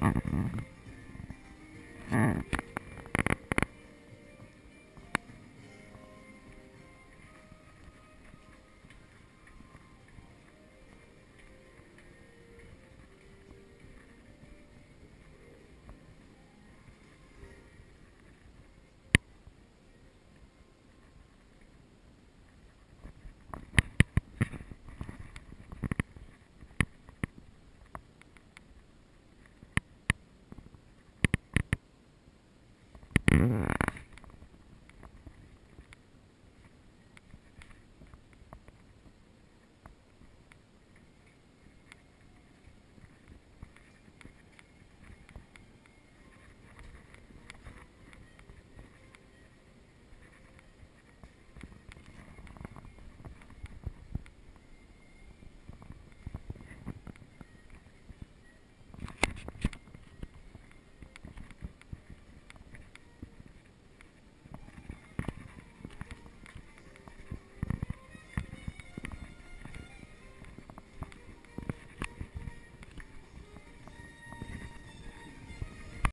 Mm-hmm. Mm-hmm.